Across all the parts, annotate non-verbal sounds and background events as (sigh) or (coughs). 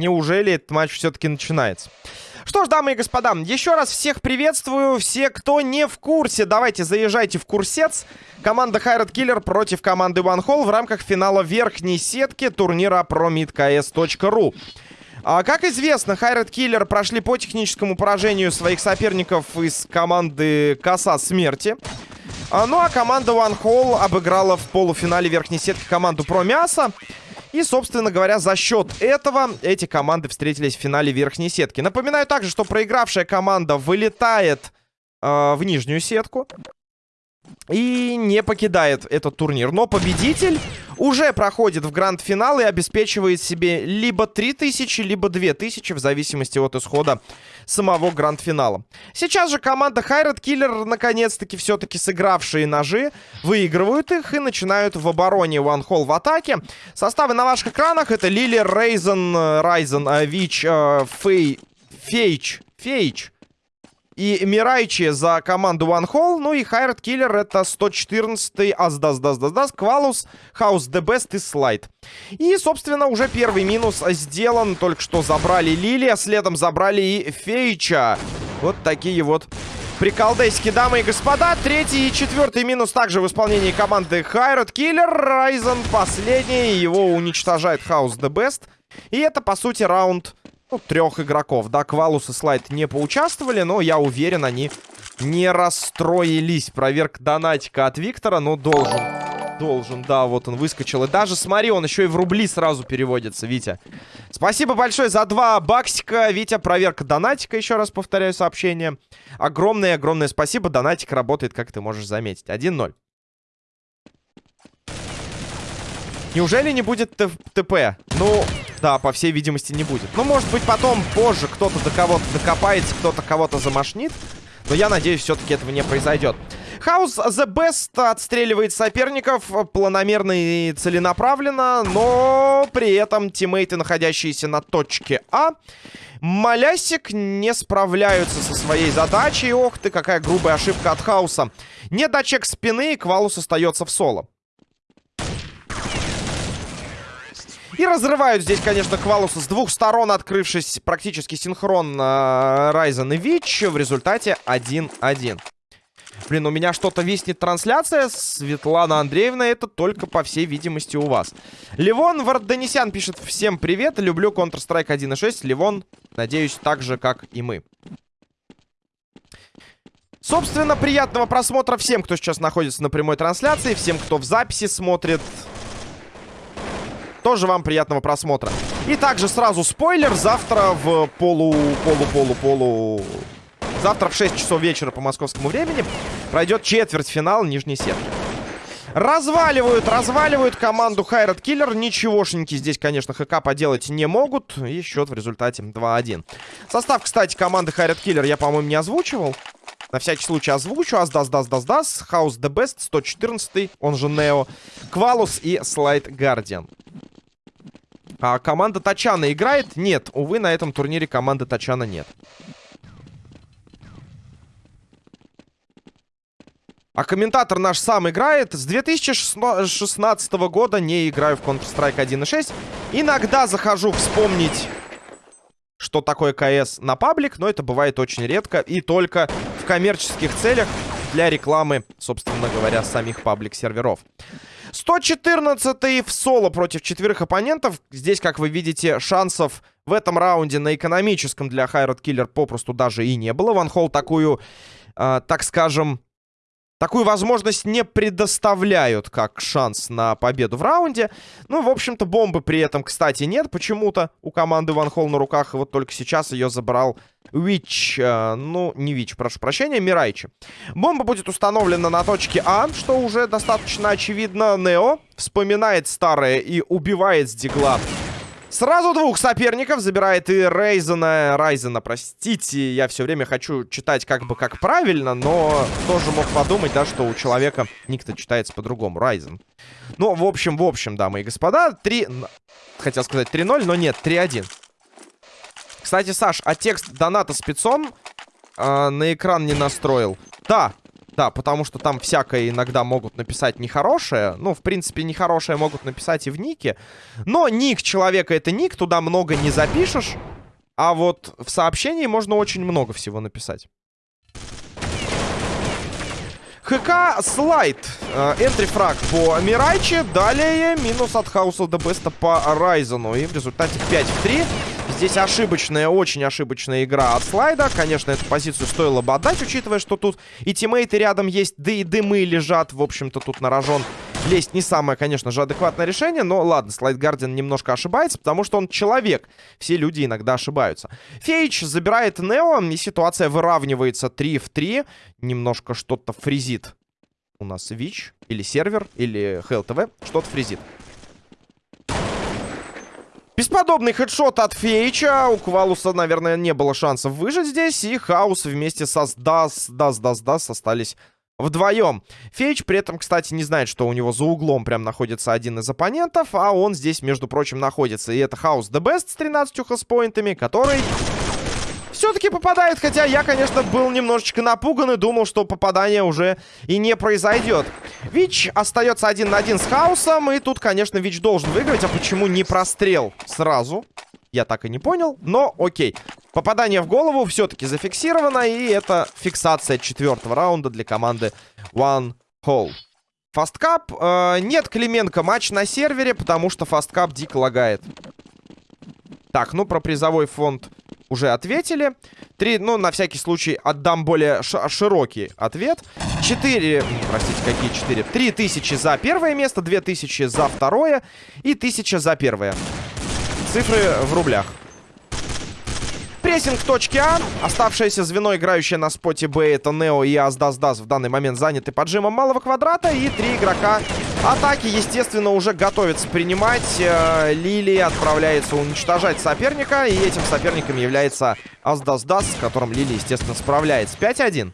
Неужели этот матч все-таки начинается? Что ж, дамы и господа, еще раз всех приветствую. Все, кто не в курсе, давайте заезжайте в курсец. Команда Хайрат Киллер против команды One Hall в рамках финала верхней сетки турнира promidks.ru. А, как известно, Хайрат Киллер прошли по техническому поражению своих соперников из команды Коса Смерти. А, ну а команда One Hall обыграла в полуфинале верхней сетки команду Про Мясо. И, собственно говоря, за счет этого эти команды встретились в финале верхней сетки. Напоминаю также, что проигравшая команда вылетает э, в нижнюю сетку. И не покидает этот турнир. Но победитель уже проходит в гранд-финал и обеспечивает себе либо 3000, либо 2000, в зависимости от исхода самого гранд-финала. Сейчас же команда Хайрат Киллер, наконец-таки, все-таки сыгравшие ножи, выигрывают их и начинают в обороне One Hall в атаке. Составы на ваших экранах это Лили, Рейзен, Райзен, Вич, Фей, Фейч, Фейч, и Мирайчи за команду One Hall. Ну и Хайрат Киллер это 114-й Аздас, Дас, Дас, Дас, Квалус, Хаус The Best и Слайд. И, собственно, уже первый минус сделан. Только что забрали Лили, а следом забрали и Фейча. Вот такие вот приколдейски, дамы и господа. Третий и четвертый минус также в исполнении команды Хайрат Киллер. Райзен последний, его уничтожает Хаус The Best. И это, по сути, раунд трех игроков. Да, Квалус и Слайд не поучаствовали, но я уверен, они не расстроились. Проверка донатика от Виктора, но должен. Должен, да, вот он выскочил. И даже, смотри, он еще и в рубли сразу переводится, Витя. Спасибо большое за два баксика. Витя, проверка донатика, еще раз повторяю сообщение. Огромное-огромное спасибо. Донатик работает, как ты можешь заметить. 1-0. Неужели не будет ТП? Ну, да, по всей видимости, не будет. Ну, может быть, потом, позже кто-то до кого-то докопается, кто-то кого-то замашнит. Но я надеюсь, все-таки этого не произойдет. Хаус The Best отстреливает соперников планомерно и целенаправленно, но при этом тиммейты, находящиеся на точке А, Малясик не справляются со своей задачей. Ох ты, какая грубая ошибка от Хауса. Не дочек спины, и Квалус остается в соло. И разрывают здесь, конечно, Квалуса с двух сторон, открывшись практически синхронно Райзен и Вич. В результате 1-1. Блин, у меня что-то виснет трансляция. Светлана Андреевна, это только, по всей видимости, у вас. Левон Варденисян пишет всем привет. Люблю Counter-Strike 1.6. Левон, надеюсь, так же, как и мы. Собственно, приятного просмотра всем, кто сейчас находится на прямой трансляции. Всем, кто в записи смотрит. Тоже вам приятного просмотра. И также сразу спойлер. Завтра в полу, полу, полу, полу... Завтра в 6 часов вечера по московскому времени пройдет четвертьфинал нижней сетки. Разваливают, разваливают команду Хайрат Киллер. Ничегошеньки здесь, конечно, ХК поделать не могут. И счет в результате 2-1. Состав, кстати, команды Хайрат Киллер я, по-моему, не озвучивал. На всякий случай озвучу. Аздас, дас, дас, дас. Хаус Best, 114 он же Нео. Квалус и Слайд Гардиан. А команда Тачана играет? Нет, увы, на этом турнире команды Тачана нет. А комментатор наш сам играет. С 2016 года не играю в Counter-Strike 1.6. Иногда захожу вспомнить, что такое КС на паблик, но это бывает очень редко и только в коммерческих целях для рекламы, собственно говоря, самих паблик-серверов. 114 в соло против четверых оппонентов. Здесь, как вы видите, шансов в этом раунде на экономическом для Хайрат Киллер попросту даже и не было. Ван Холл такую, э, так скажем, Такую возможность не предоставляют как шанс на победу в раунде. Ну, в общем-то, бомбы при этом, кстати, нет почему-то у команды Ван Холл на руках. И вот только сейчас ее забрал Вич. Э, ну, не Вич, прошу прощения, Мирайчи. Бомба будет установлена на точке А, что уже достаточно очевидно. Нео вспоминает старое и убивает с дигла Сразу двух соперников забирает и Рейзена. Райзена, простите, я все время хочу читать как бы как правильно, но тоже мог подумать, да, что у человека ник-то читается по-другому. Райзен. Ну, в общем, в общем, дамы и господа, 3... Хотел сказать 3-0, но нет, 3-1. Кстати, Саш, а текст доната спецом э, на экран не настроил? Да, Да, потому что там всякое иногда могут написать нехорошее. Ну, в принципе, нехорошее могут написать и в нике. Но ник человека это ник, туда много не запишешь. А вот в сообщении можно очень много всего написать. ХК слайд. Энтри фраг по Мирайче. Далее минус от Хауса до Беста по Райзену. И в результате 5 в 3. Здесь ошибочная, очень ошибочная игра от слайда. Конечно, эту позицию стоило бы отдать, учитывая, что тут и тиммейты рядом есть, да и дымы лежат. В общем-то, тут на рожон лезть не самое, конечно же, адекватное решение. Но ладно, слайд Гардиан немножко ошибается, потому что он человек. Все люди иногда ошибаются. Фейч забирает Нео, и ситуация выравнивается 3 в 3. Немножко что-то фризит у нас Вич, или сервер, или ХЛТВ. Что-то фризит. Бесподобный хедшот от Фейча. У Квалуса, наверное, не было шансов выжить здесь. И Хаус вместе со Сдас, Дас, Дас, Дас остались вдвоем. Фейч при этом, кстати, не знает, что у него за углом прям находится один из оппонентов, а он здесь, между прочим, находится. И это Хаус The Best с 13 хелспоинтами, который все-таки попадает, хотя я, конечно, был немножечко напуган и думал, что попадание уже и не произойдет. Вич остается один на один с Хаусом, и тут, конечно, Вич должен выиграть, а почему не прострел сразу? Я так и не понял, но окей. Попадание в голову все-таки зафиксировано, и это фиксация четвертого раунда для команды One Hole. Фасткап. Э, нет Клименко матч на сервере, потому что фасткап дико лагает. Так, ну про призовой фонд уже ответили. Три, ну, на всякий случай отдам более широкий ответ. Четыре, простите, какие четыре? Три тысячи за первое место, две тысячи за второе и тысяча за первое. Цифры в рублях. Прессинг в точке А. Оставшееся звено, играющее на споте Б, это Нео и Аздас-Дас в данный момент заняты поджимом малого квадрата. И три игрока атаки, естественно, уже готовятся принимать. Э, Лили отправляется уничтожать соперника. И этим соперником является Аздас-Дас, с которым Лили, естественно, справляется. 5-1.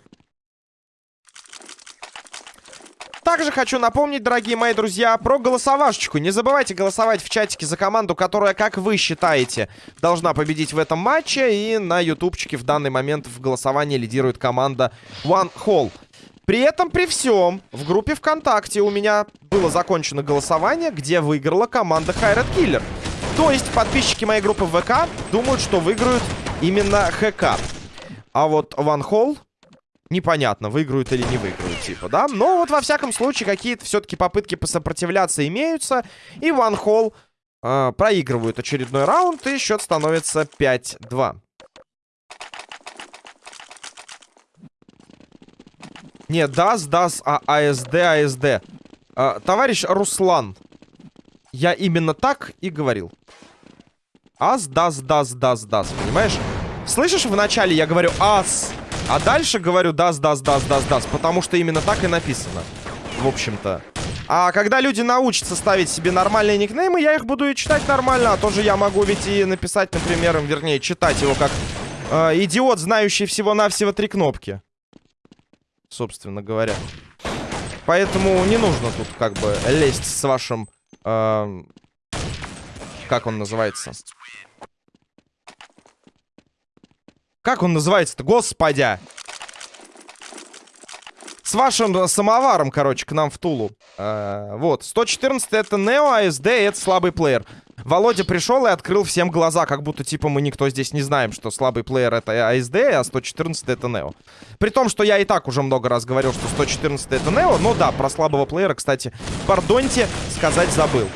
Также хочу напомнить, дорогие мои друзья, про голосовашечку. Не забывайте голосовать в чатике за команду, которая, как вы считаете, должна победить в этом матче. И на ютубчике в данный момент в голосовании лидирует команда One Hall. При этом, при всем, в группе ВКонтакте у меня было закончено голосование, где выиграла команда Хайрат Киллер. То есть подписчики моей группы ВК думают, что выиграют именно ХК. А вот One Hall непонятно, выиграют или не выиграют, типа, да? Но вот во всяком случае какие-то все-таки попытки посопротивляться имеются. И Ван Холл э, проигрывают очередной раунд, и счет становится 5-2. Не, ДАС, ДАС, а АСД, АСД. А, товарищ Руслан, я именно так и говорил. АС, ДАС, ДАС, ДАС, ДАС, понимаешь? Слышишь, вначале я говорю АС, а дальше говорю даст, даст, даст, даст, даст. Потому что именно так и написано. В общем-то. А когда люди научатся ставить себе нормальные никнеймы, я их буду и читать нормально. А тоже я могу ведь и написать, например, вернее, читать его как э, идиот, знающий всего-навсего три кнопки. Собственно говоря. Поэтому не нужно тут как бы лезть с вашим... Э, как он называется? Как он называется-то? Господи! С вашим самоваром, короче, к нам в Тулу. Э, вот. 114 это Нео, АСД это слабый плеер. Володя пришел и открыл всем глаза, как будто, типа, мы никто здесь не знаем, что слабый плеер это АСД, а 114 это Нео. При том, что я и так уже много раз говорил, что 114 это Нео, но да, про слабого плеера, кстати, пардоньте, сказать забыл.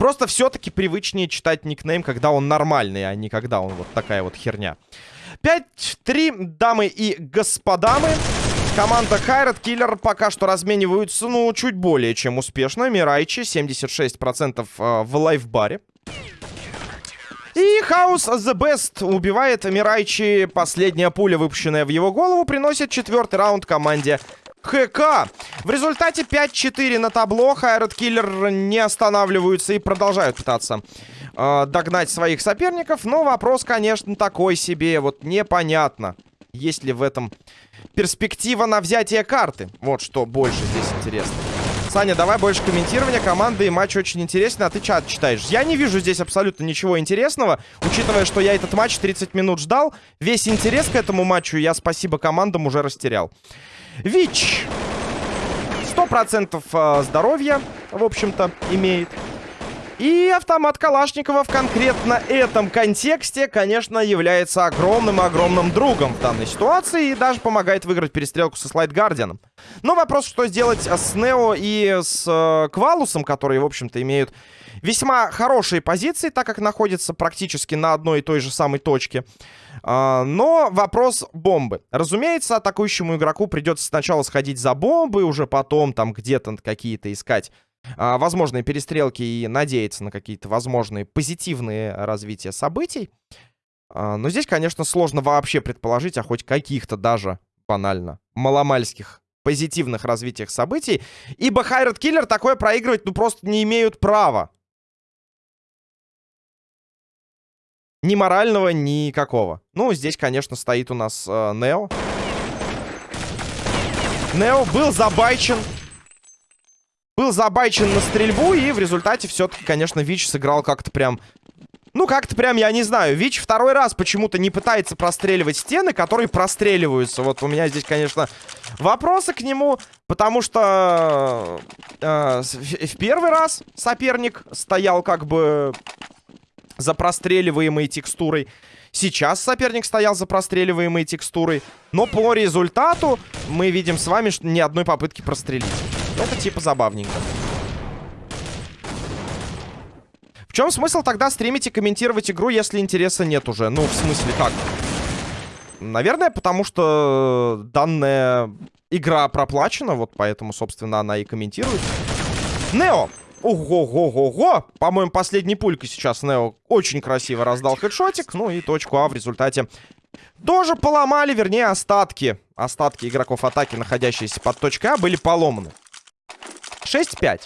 Просто все-таки привычнее читать никнейм, когда он нормальный, а не когда он вот такая вот херня. 5-3, дамы и господа мы. Команда Хайрат Киллер пока что размениваются, ну, чуть более чем успешно. Мирайчи 76% э, в лайфбаре. И Хаус The Best убивает Мирайчи. Последняя пуля, выпущенная в его голову, приносит четвертый раунд команде ХК. В результате 5-4 на табло. Хайрат Киллер не останавливаются и продолжают пытаться э, догнать своих соперников. Но вопрос, конечно, такой себе. Вот непонятно, есть ли в этом перспектива на взятие карты. Вот что больше здесь интересно. Саня, давай больше комментирования команды и матч очень интересный, а ты чат читаешь. Я не вижу здесь абсолютно ничего интересного, учитывая, что я этот матч 30 минут ждал. Весь интерес к этому матчу я, спасибо командам, уже растерял. ВИЧ. 100% э, здоровья, в общем-то, имеет. И автомат Калашникова в конкретно этом контексте, конечно, является огромным-огромным другом в данной ситуации и даже помогает выиграть перестрелку со Слайд Гардианом. Но вопрос, что сделать с Нео и с э, Квалусом, которые, в общем-то, имеют весьма хорошие позиции, так как находятся практически на одной и той же самой точке. А, но вопрос бомбы. Разумеется, атакующему игроку придется сначала сходить за бомбы, уже потом там где-то какие-то искать возможные перестрелки и надеяться на какие-то возможные позитивные развития событий. А, но здесь, конечно, сложно вообще предположить о хоть каких-то даже банально маломальских позитивных развитиях событий, ибо Хайрат Киллер такое проигрывать ну просто не имеют права. Ни морального, никакого. Ну, здесь, конечно, стоит у нас э, Нео. Нео был забайчен был забайчен на стрельбу, и в результате все-таки, конечно, Вич сыграл как-то прям... Ну, как-то прям, я не знаю. Вич второй раз почему-то не пытается простреливать стены, которые простреливаются. Вот у меня здесь, конечно, вопросы к нему, потому что э, в первый раз соперник стоял как бы за простреливаемой текстурой. Сейчас соперник стоял за простреливаемой текстурой. Но по результату мы видим с вами, что ни одной попытки прострелить. Это типа забавненько. В чем смысл тогда стримить и комментировать игру, если интереса нет уже? Ну, в смысле, как? Наверное, потому что данная игра проплачена, вот поэтому, собственно, она и комментирует. Нео! Ого-го-го-го! По-моему, последний пулька сейчас Нео очень красиво раздал хедшотик. Ну и точку А в результате тоже поломали, вернее, остатки. Остатки игроков атаки, находящиеся под точкой А, были поломаны. 6-5.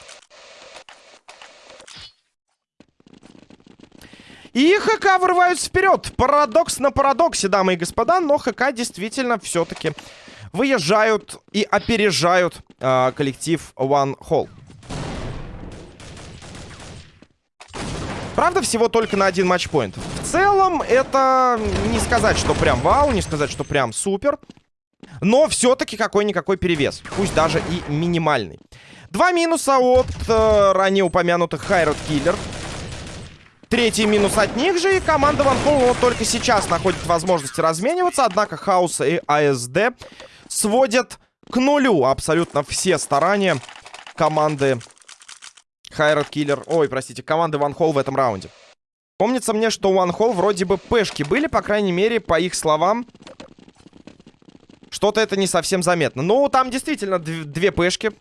И ХК вырываются вперед. Парадокс на парадоксе, дамы и господа. Но ХК действительно все-таки выезжают и опережают э, коллектив One Hall. Правда, всего только на один матчпоинт. В целом, это не сказать, что прям вау, не сказать, что прям супер. Но все-таки какой-никакой перевес. Пусть даже и минимальный. Два минуса от э, ранее упомянутых Хайрот Киллер. Третий минус от них же. И команда Ван Холл вот только сейчас находит возможности размениваться. Однако Хаус и АСД сводят к нулю абсолютно все старания команды Хайрот Киллер. Ой, простите, команды Ван Холл в этом раунде. Помнится мне, что у Ван Холл вроде бы пешки были, по крайней мере, по их словам. Что-то это не совсем заметно. Ну, там действительно две пешки.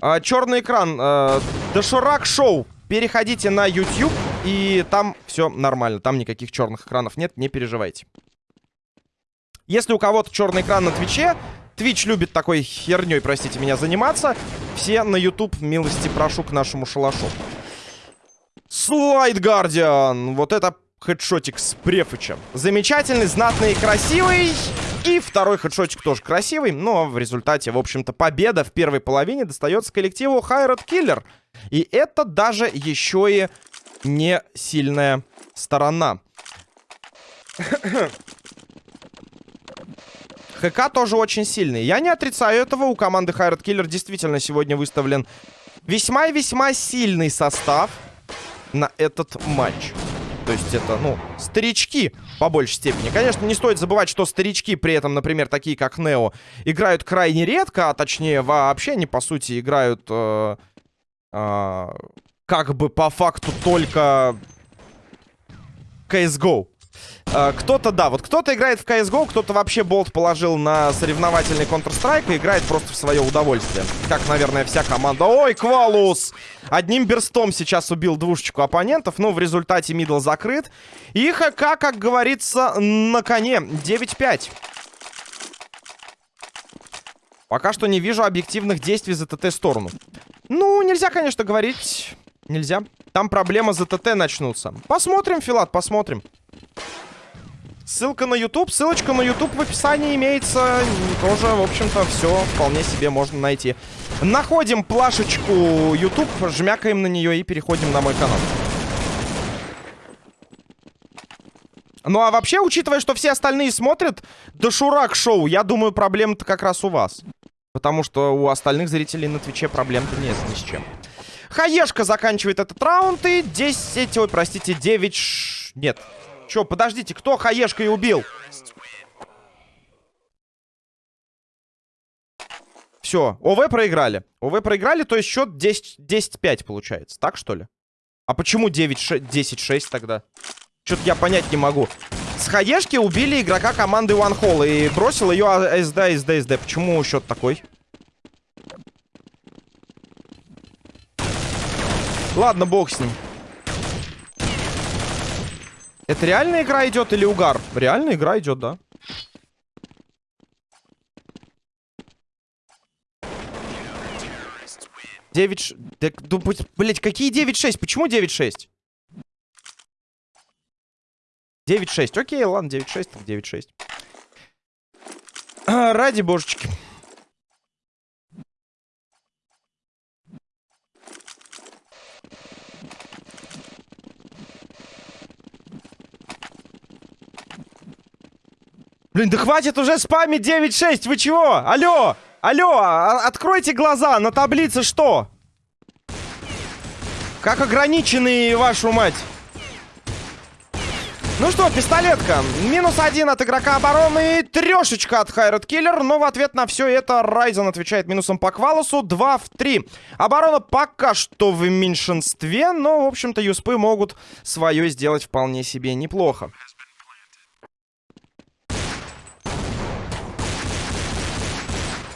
А, черный экран. А, Доширак Шоу. Переходите на YouTube, и там все нормально. Там никаких черных экранов нет, не переживайте. Если у кого-то черный экран на Твиче, Твич любит такой херней, простите меня, заниматься. Все на YouTube, милости прошу к нашему шалашу. Слайд Гардиан. Вот это хедшотик с Префычем. Замечательный, знатный и красивый. И второй хедшотик тоже красивый. Но в результате, в общем-то, победа в первой половине достается коллективу Хайрат Киллер. И это даже еще и не сильная сторона. (coughs) ХК тоже очень сильный. Я не отрицаю этого. У команды Хайрат Киллер действительно сегодня выставлен весьма и весьма сильный состав на этот матч. То есть это, ну, старички по большей степени. Конечно, не стоит забывать, что старички при этом, например, такие как Нео, играют крайне редко, а точнее вообще они, по сути, играют э, э, как бы по факту только CSGO. Э, кто-то, да, вот кто-то играет в CSGO, кто-то вообще болт положил на соревновательный Counter-Strike и играет просто в свое удовольствие. Как, наверное, вся команда. Ой, Квалус! Одним берстом сейчас убил двушечку оппонентов, но в результате мидл закрыт. И ХК, как говорится, на коне. 9-5. Пока что не вижу объективных действий за ТТ-сторону. Ну, нельзя, конечно, говорить. Нельзя. Там проблемы за ТТ начнутся. Посмотрим, Филат, посмотрим. Ссылка на YouTube. Ссылочка на YouTube в описании имеется. Тоже, в общем-то, все вполне себе можно найти. Находим плашечку YouTube, жмякаем на нее и переходим на мой канал. Ну а вообще, учитывая, что все остальные смотрят Дошурак шоу, я думаю, проблема-то как раз у вас. Потому что у остальных зрителей на Твиче проблем-то нет ни с чем. Хаешка заканчивает этот раунд и 10... Ой, простите, 9... Ш... Нет. Чё, подождите, кто Хаешкой убил? Все, ОВ проиграли. ОВ проиграли, то есть счет 10-5 получается. Так, что ли? А почему 10-6 тогда? Что-то я понять не могу. С хаешки убили игрока команды One Hall и бросил ее СД, СД, СД. Почему счет такой? Ладно, бог с ним. Это реальная игра идет или угар? Реальная игра идет, да. Девять... Да, блять, какие 9-6? Почему 9-6? 9-6. Окей, ладно, 9-6, так 9-6. А, (clears throat) ради божечки. Блин, да хватит уже спамить 9-6, вы чего? Алло, алло, а, откройте глаза, на таблице что? Как ограниченный, вашу мать. Ну что, пистолетка. Минус один от игрока обороны. Трешечка от Хайрат Киллер. Но в ответ на все это Райзен отвечает минусом по Квалосу. 2 в 3. Оборона пока что в меньшинстве. Но, в общем-то, юспы могут свое сделать вполне себе неплохо.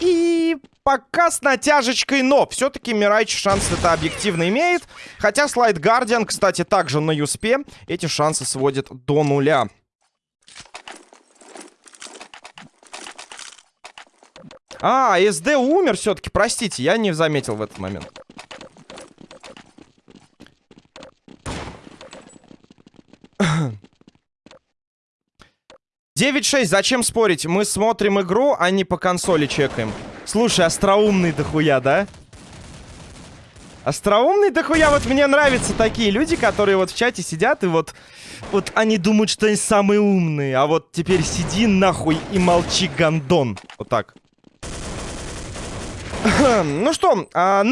И пока с натяжечкой, но все-таки Мирайч шанс это объективно имеет. Хотя Слайд Гардиан, кстати, также на Юспе эти шансы сводит до нуля. А, СД умер все-таки, простите, я не заметил в этот момент. 9-6, зачем спорить? Мы смотрим игру, а не по консоли чекаем. Слушай, остроумный дохуя, да? Остроумный дохуя, вот мне нравятся такие люди, которые вот в чате сидят и вот... Вот они думают, что они самые умные, а вот теперь сиди нахуй и молчи, гандон. Вот так. (clears throat) ну что, а.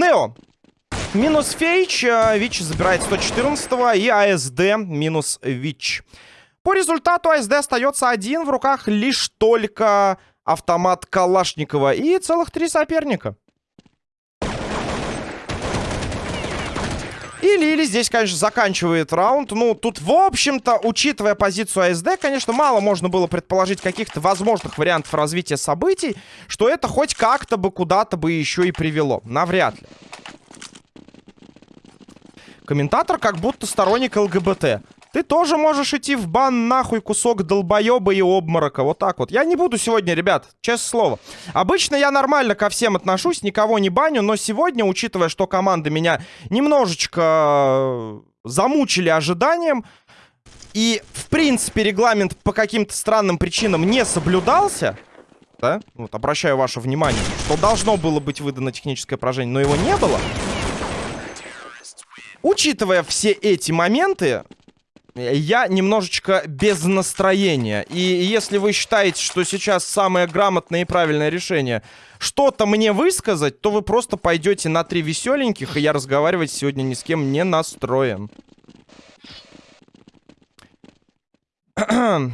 Минус Фейч, а, Вич забирает 114 и АСД минус Вич. По результату АСД остается один. В руках лишь только автомат Калашникова и целых три соперника. И Лили здесь, конечно, заканчивает раунд. Ну, тут, в общем-то, учитывая позицию АСД, конечно, мало можно было предположить каких-то возможных вариантов развития событий, что это хоть как-то бы куда-то бы еще и привело. Навряд ли. Комментатор как будто сторонник ЛГБТ. Ты тоже можешь идти в бан нахуй кусок долбоеба и обморока. Вот так вот. Я не буду сегодня, ребят, честное слово. Обычно я нормально ко всем отношусь, никого не баню, но сегодня, учитывая, что команды меня немножечко э, замучили ожиданием, и, в принципе, регламент по каким-то странным причинам не соблюдался, да, вот обращаю ваше внимание, что должно было быть выдано техническое поражение, но его не было. Учитывая все эти моменты, я немножечко без настроения. И если вы считаете, что сейчас самое грамотное и правильное решение что-то мне высказать, то вы просто пойдете на три веселеньких, и я разговаривать сегодня ни с кем не настроен. (clears throat)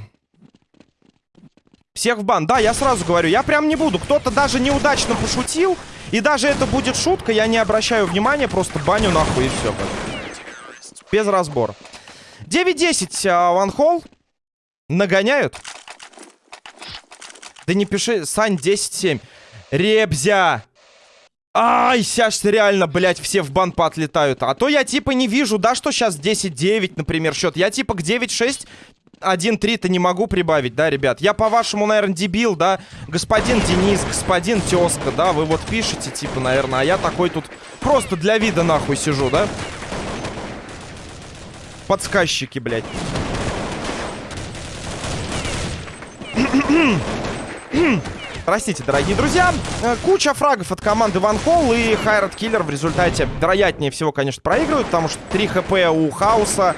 Всех в бан. Да, я сразу говорю, я прям не буду. Кто-то даже неудачно пошутил, и даже это будет шутка, я не обращаю внимания, просто баню нахуй и все. Без разбора. 9-10, а, ванхол. Нагоняют. Да не пиши, Сань, 10-7. Ребзя. Ай, сейчас реально, блядь, все в бан поотлетают. А то я типа не вижу, да, что сейчас 10-9, например, счет. Я типа к 9-6 1-3-то не могу прибавить, да, ребят? Я, по-вашему, наверное, дебил, да? Господин Денис, господин Тезка, да? Вы вот пишете, типа, наверное, а я такой тут просто для вида нахуй сижу, да? Подсказчики, блядь. Простите, дорогие друзья. Э, куча фрагов от команды Ван Холл и Хайрат Киллер в результате, вероятнее всего, конечно, проигрывают, потому что 3 хп у Хауса.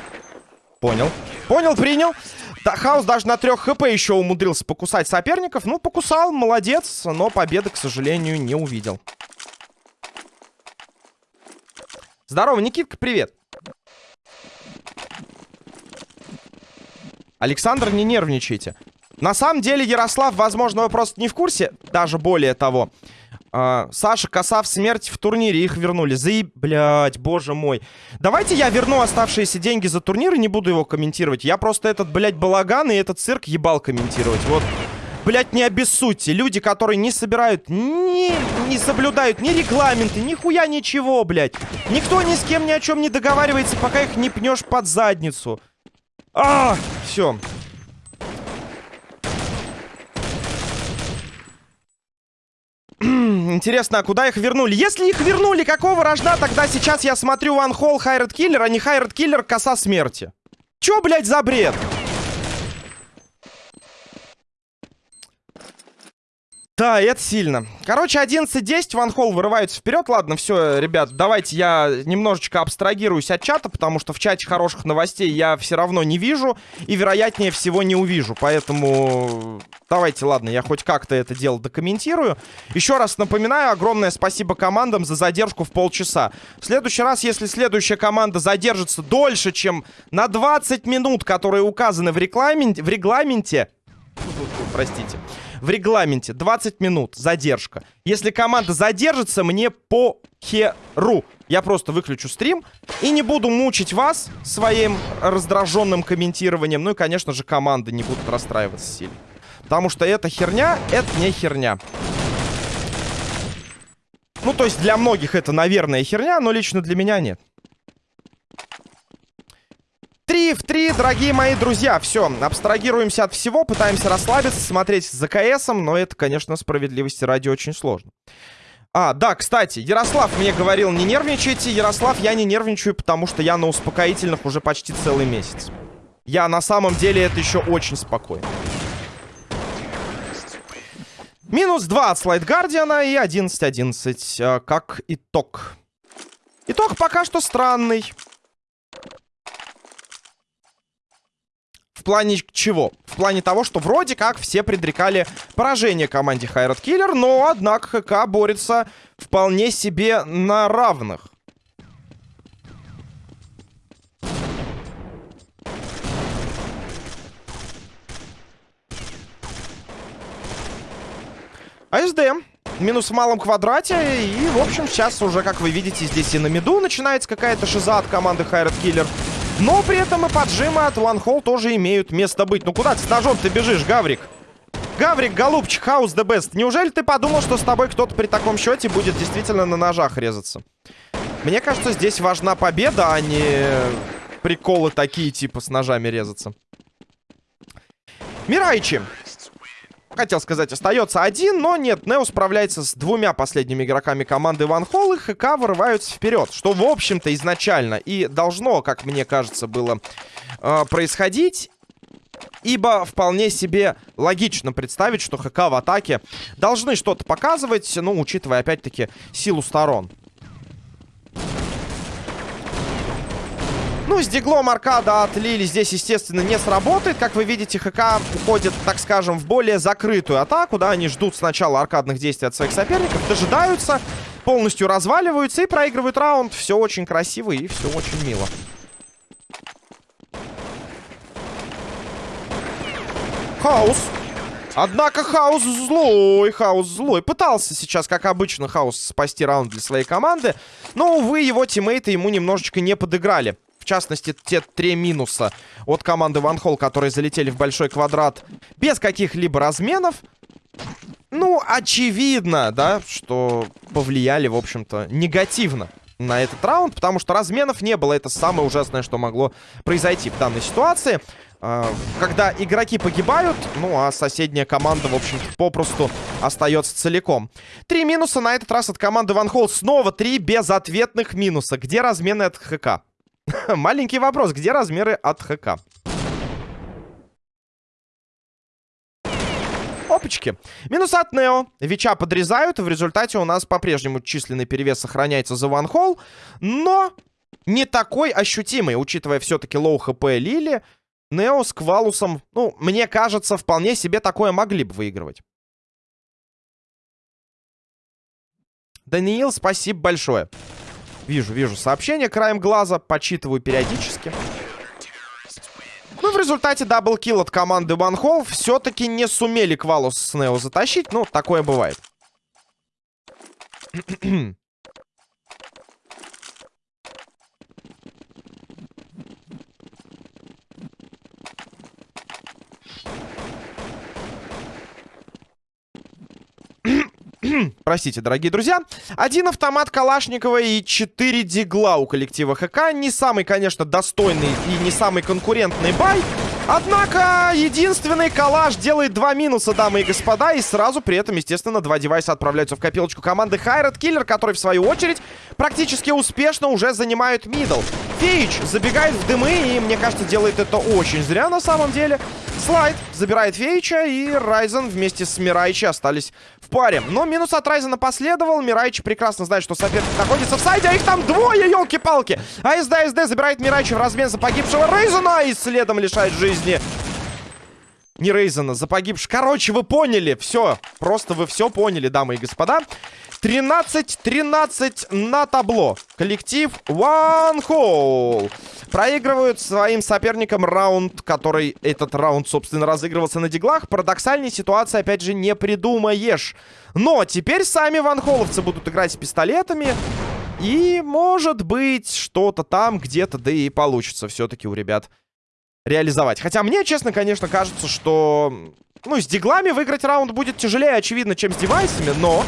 Понял. Понял, принял. Да, Хаус даже на 3 хп еще умудрился покусать соперников. Ну, покусал, молодец, но победы, к сожалению, не увидел. Здорово, Никитка, привет. Александр, не нервничайте. На самом деле, Ярослав, возможно, вы просто не в курсе. Даже более того. Э, Саша, коса в смерть в турнире. Их вернули. Заеб... Блядь, боже мой. Давайте я верну оставшиеся деньги за турнир и не буду его комментировать. Я просто этот, блядь, балаган и этот цирк ебал комментировать. Вот. Блять, не обессудьте. Люди, которые не собирают, не, не соблюдают ни регламенты, ни хуя ничего, блядь. Никто ни с кем ни о чем не договаривается, пока их не пнешь под задницу. А, все. Интересно, а куда их вернули? Если их вернули, какого рожна тогда сейчас я смотрю One Hole Хайред Киллер, а не Хайред Киллер Коса Смерти? Чё, блядь, за бред? Да, это сильно. Короче, 11-10, Ван Холл вырывается вперед. Ладно, все, ребят, давайте я немножечко абстрагируюсь от чата, потому что в чате хороших новостей я все равно не вижу и, вероятнее всего, не увижу. Поэтому давайте, ладно, я хоть как-то это дело докомментирую. Еще раз напоминаю, огромное спасибо командам за задержку в полчаса. В следующий раз, если следующая команда задержится дольше, чем на 20 минут, которые указаны в в регламенте простите, в регламенте 20 минут задержка. Если команда задержится, мне по херу. Я просто выключу стрим и не буду мучить вас своим раздраженным комментированием. Ну и, конечно же, команды не будут расстраиваться сильно. Потому что эта херня, это не херня. Ну, то есть для многих это, наверное, херня, но лично для меня нет. 3 в 3, дорогие мои друзья. Все, абстрагируемся от всего, пытаемся расслабиться, смотреть за КСом, но это, конечно, справедливости ради очень сложно. А, да, кстати, Ярослав мне говорил, не нервничайте. Ярослав, я не нервничаю, потому что я на успокоительных уже почти целый месяц. Я на самом деле это еще очень спокойно. Минус 2 от Слайд Гардиана и 11-11, э, как итог. Итог пока что странный. В плане чего? В плане того, что вроде как все предрекали поражение команде Хайрат Киллер, но, однако, ХК борется вполне себе на равных. АСД. Минус в малом квадрате. И, в общем, сейчас уже, как вы видите, здесь и на миду начинается какая-то шиза от команды Хайрат Киллер. Но при этом и поджимы от One тоже имеют место быть. Ну куда ты с ножом ты бежишь, Гаврик? Гаврик, голубчик, хаус the best. Неужели ты подумал, что с тобой кто-то при таком счете будет действительно на ножах резаться? Мне кажется, здесь важна победа, а не приколы такие, типа с ножами резаться. Мирайчи. Хотел сказать, остается один, но нет, Нео справляется с двумя последними игроками команды Ван Холл, и ХК вырываются вперед. Что, в общем-то, изначально и должно, как мне кажется, было э, происходить. Ибо вполне себе логично представить, что ХК в атаке должны что-то показывать, ну, учитывая, опять-таки, силу сторон. Ну, с диглом аркада от Лили здесь, естественно, не сработает. Как вы видите, ХК уходит, так скажем, в более закрытую атаку, да, они ждут сначала аркадных действий от своих соперников, дожидаются, полностью разваливаются и проигрывают раунд. Все очень красиво и все очень мило. Хаус. Однако Хаус злой, Хаус злой. Пытался сейчас, как обычно, Хаус спасти раунд для своей команды. Но, увы, его тиммейты ему немножечко не подыграли. В частности, те три минуса от команды Ван Холл, которые залетели в большой квадрат без каких-либо разменов. Ну, очевидно, да, что повлияли, в общем-то, негативно на этот раунд, потому что разменов не было. Это самое ужасное, что могло произойти в данной ситуации. А, когда игроки погибают, ну, а соседняя команда, в общем-то, попросту остается целиком. Три минуса на этот раз от команды Ван Холл. Снова три безответных минуса. Где размены от ХК? (laughs) Маленький вопрос. Где размены от ХК? тапочки. Минус от Нео. Вича подрезают, в результате у нас по-прежнему численный перевес сохраняется за ванхол, но не такой ощутимый, учитывая все-таки low HP Лили. Нео с Квалусом, ну, мне кажется, вполне себе такое могли бы выигрывать. Даниил, спасибо большое. Вижу, вижу сообщение краем глаза, почитываю периодически. Ну, в результате даблкил от команды Hole все-таки не сумели Квалус с Нео затащить. Ну, такое бывает. (clears throat) (clears throat) Простите, дорогие друзья. Один автомат Калашникова и четыре дигла у коллектива ХК. Не самый, конечно, достойный и не самый конкурентный buy. Однако, единственный калаш делает два минуса, дамы и господа. И сразу при этом, естественно, два девайса отправляются в копилочку команды Хайрат Киллер, который, в свою очередь, практически успешно уже занимает middle. Фейч забегает в дымы и, мне кажется, делает это очень зря на самом деле. Слайд забирает Фейча, и Райзен вместе с Мирайчи остались в паре. Но минус от Райзена последовал. Мирайчи прекрасно знает, что соперник находится в сайде, а их там двое, елки-палки. АСД, АСД забирает Мирайчи в размен за погибшего Рейзена и следом лишает жизни не Рейзена, за погибшего. Короче, вы поняли. Все. Просто вы все поняли, дамы и господа. 13-13 на табло. Коллектив One Hole проигрывают своим соперникам раунд, который этот раунд, собственно, разыгрывался на диглах. Парадоксальной ситуации, опять же, не придумаешь. Но теперь сами ванхоловцы будут играть с пистолетами. И, может быть, что-то там где-то, да и получится все-таки у ребят реализовать. Хотя мне, честно, конечно, кажется, что... Ну, с диглами выиграть раунд будет тяжелее, очевидно, чем с девайсами, но...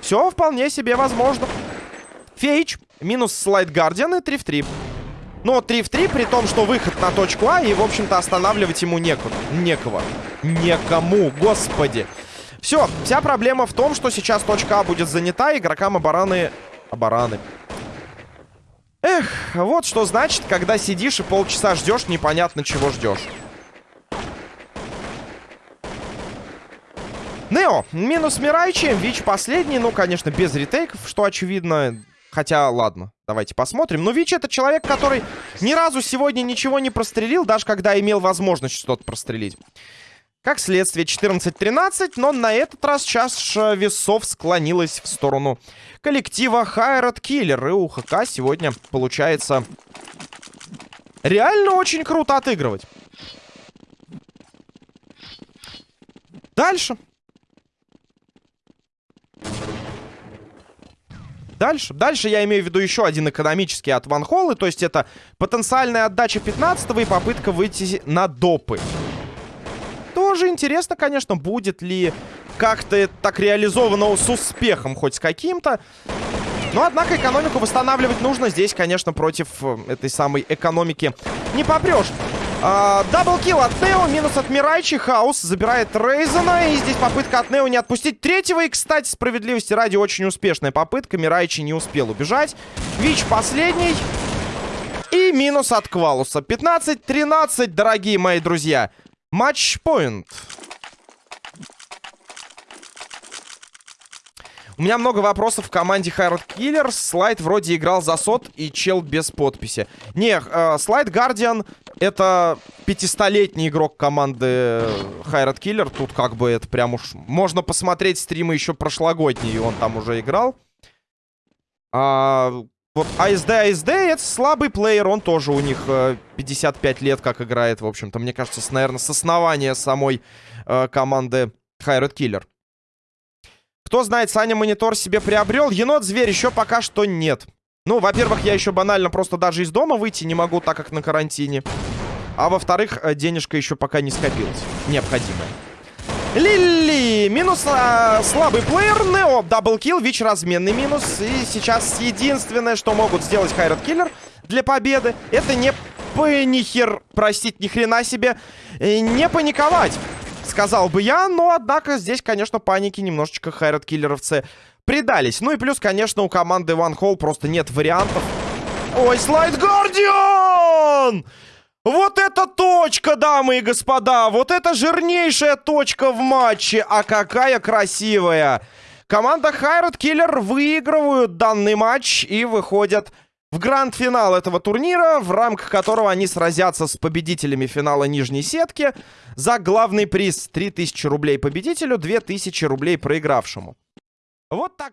Все вполне себе возможно. Фейч, минус слайд Гардиан и 3 в 3. Но 3 в 3, при том, что выход на точку А, и, в общем-то, останавливать ему некуда. Некого. Некому, господи. Все, вся проблема в том, что сейчас точка А будет занята, игрокам обораны... Обораны. Эх, вот что значит, когда сидишь и полчаса ждешь, непонятно чего ждешь. Нео, минус Мирайчи, Вич последний, ну, конечно, без ретейков, что очевидно. Хотя, ладно, давайте посмотрим. Но Вич это человек, который ни разу сегодня ничего не прострелил, даже когда имел возможность что-то прострелить. Как следствие, 14-13, но на этот раз чаша весов склонилась в сторону коллектива Хайрат Киллер. И у ХК сегодня получается реально очень круто отыгрывать. Дальше. Дальше. Дальше я имею в виду еще один экономический от Ван Холлы. То есть это потенциальная отдача 15 и попытка выйти на допы. Тоже интересно, конечно, будет ли как-то так реализовано с успехом, хоть с каким-то. Но, однако, экономику восстанавливать нужно. Здесь, конечно, против э, этой самой экономики не попрешь. Даблкил от Нео, минус от Мирайчи. Хаус забирает Рейзена. И здесь попытка от Нео не отпустить третьего. И, кстати, справедливости ради, очень успешная попытка. Мирайчи не успел убежать. Вич последний. И минус от Квалуса. 15-13, дорогие мои друзья. Матч-поинт. У меня много вопросов в команде Хайрат Киллер. Слайд вроде играл за сот и чел без подписи. Не, э, Слайд Гардиан это пятистолетний игрок команды Хайрат Киллер. Тут как бы это прям уж... Можно посмотреть стримы еще прошлогодние, он там уже играл. А, вот АСД, АСД это слабый плеер, он тоже у них э, 55 лет как играет, в общем-то. Мне кажется, с, наверное, с основания самой э, команды Хайрат Киллер. Кто знает, Саня монитор себе приобрел. Енот-зверь еще пока что нет. Ну, во-первых, я еще банально просто даже из дома выйти не могу, так как на карантине. А во-вторых, э, денежка еще пока не скопилась. Необходимая. Лили! Минус а, слабый плеер. Нео double kill. Вич разменный минус. И сейчас единственное, что могут сделать Хайрат Киллер для победы, это не панихер, простить, ни хрена себе, не паниковать сказал бы я, но, однако, здесь, конечно, паники немножечко хайрат-киллеровцы предались. Ну и плюс, конечно, у команды One Hole просто нет вариантов. Ой, слайд Гардиан! Вот это точка, дамы и господа! Вот это жирнейшая точка в матче! А какая красивая! Команда Хайрат Киллер выигрывают данный матч и выходят в гранд-финал этого турнира, в рамках которого они сразятся с победителями финала нижней сетки за главный приз 3000 рублей победителю, 2000 рублей проигравшему. Вот так.